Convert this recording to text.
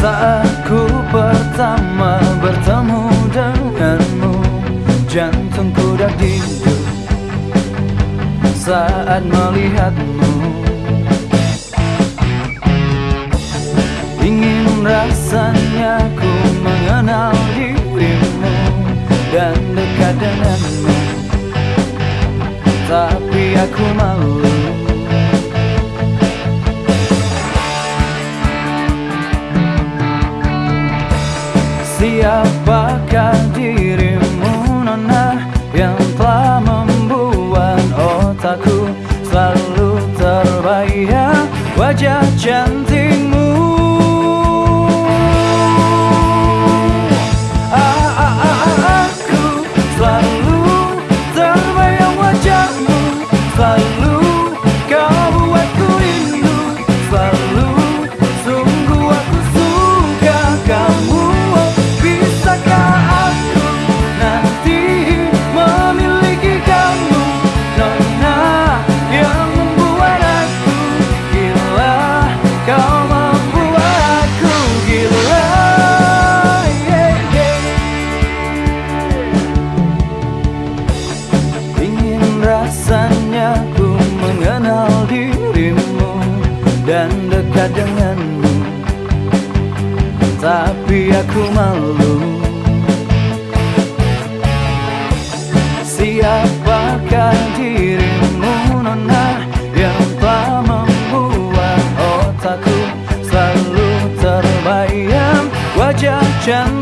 Saat ku pertama bertemu denganmu Jantungku dah didu Saat melihatmu. Ingin rasanya ku mengenal dirimu Dan dekat denganmu. Tapi aku malu. Terbayang wajah cantikmu dan dekat denganmu. Tapi aku malu. Siapakah dirimu nona Yang telah membuat otakku Selalu terbayang? Wajah cantikmu